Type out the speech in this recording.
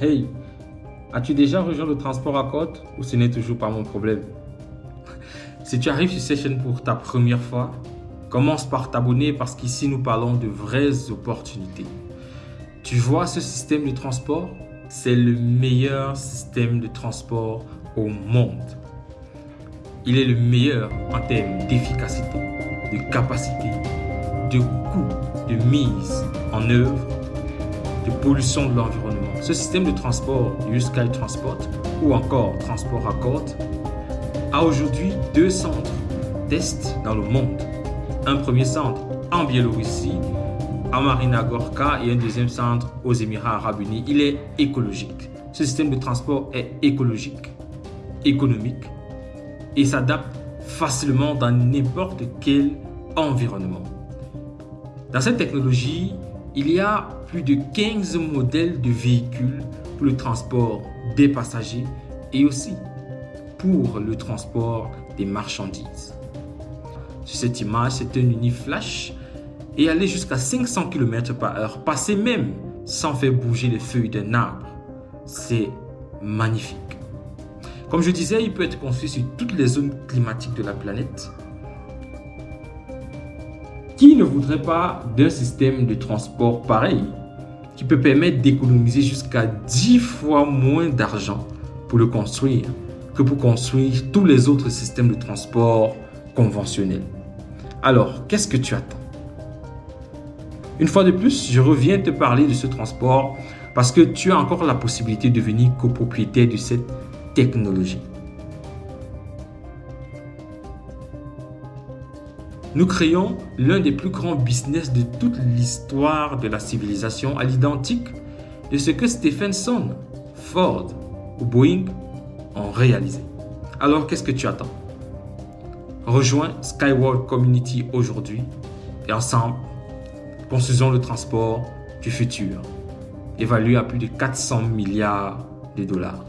Hey, as-tu déjà rejoint le transport à côte ou ce n'est toujours pas mon problème? Si tu arrives sur cette chaîne pour ta première fois, commence par t'abonner parce qu'ici nous parlons de vraies opportunités. Tu vois ce système de transport? C'est le meilleur système de transport au monde. Il est le meilleur en termes d'efficacité, de capacité, de coût, de mise en œuvre, de pollution de l'environnement. Ce système de transport, U-Sky Transport ou encore Transport à côte, a aujourd'hui deux centres tests dans le monde. Un premier centre en Biélorussie, à Marina Gorka et un deuxième centre aux Émirats Arabes Unis. Il est écologique. Ce système de transport est écologique, économique et s'adapte facilement dans n'importe quel environnement. Dans cette technologie, il y a plus de 15 modèles de véhicules pour le transport des passagers et aussi pour le transport des marchandises. Sur cette image, c'est un uniflash et aller jusqu'à 500 km par heure, passer même sans faire bouger les feuilles d'un arbre. C'est magnifique. Comme je disais, il peut être construit sur toutes les zones climatiques de la planète. Qui ne voudrait pas d'un système de transport pareil qui peut permettre d'économiser jusqu'à 10 fois moins d'argent pour le construire que pour construire tous les autres systèmes de transport conventionnels? Alors, qu'est-ce que tu attends? Une fois de plus, je reviens te parler de ce transport parce que tu as encore la possibilité de devenir copropriétaire de cette technologie. Nous créons l'un des plus grands business de toute l'histoire de la civilisation à l'identique de ce que Stephenson, Ford ou Boeing ont réalisé. Alors qu'est-ce que tu attends? Rejoins Skyward Community aujourd'hui et ensemble, Construisons le transport du futur, évalué à plus de 400 milliards de dollars.